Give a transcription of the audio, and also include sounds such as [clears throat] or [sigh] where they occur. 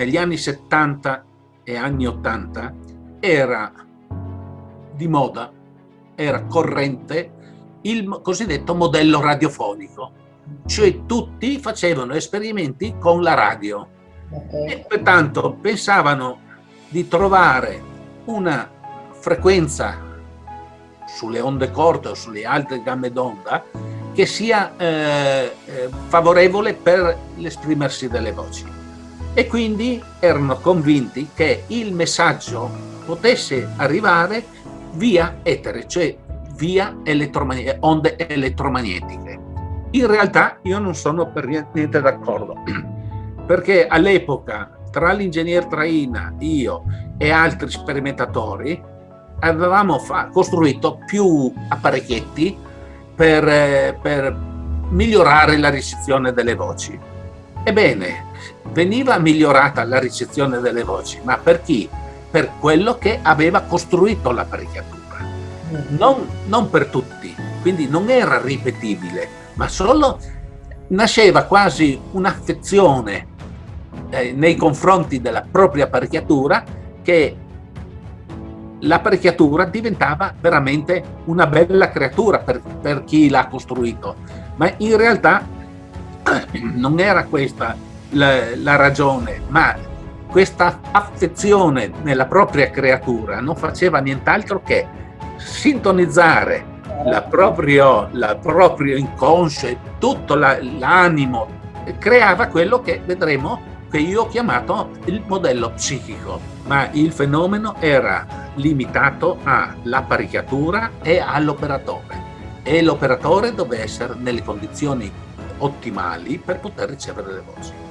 negli anni 70 e anni 80 era di moda, era corrente il cosiddetto modello radiofonico, cioè tutti facevano esperimenti con la radio okay. e pertanto pensavano di trovare una frequenza sulle onde corte o sulle alte gambe d'onda che sia eh, eh, favorevole per l'esprimersi delle voci. E quindi erano convinti che il messaggio potesse arrivare via etere, cioè via elettromagne onde elettromagnetiche. In realtà io non sono per niente d'accordo, [clears throat] perché all'epoca tra l'ingegner Traina, io e altri sperimentatori avevamo costruito più apparecchietti per, eh, per migliorare la ricezione delle voci. Ebbene, veniva migliorata la ricezione delle voci, ma per chi? Per quello che aveva costruito l'apparecchiatura, non, non per tutti, quindi non era ripetibile, ma solo nasceva quasi un'affezione eh, nei confronti della propria apparecchiatura che l'apparecchiatura diventava veramente una bella creatura per, per chi l'ha costruito, ma in realtà [clears throat] non era questa la, la ragione, ma questa affezione nella propria creatura non faceva nient'altro che sintonizzare la proprio, la proprio inconscio e tutto l'animo, creava quello che vedremo che io ho chiamato il modello psichico, ma il fenomeno era limitato all'apparecchiatura e all'operatore e l'operatore deve essere nelle condizioni ottimali per poter ricevere le voci.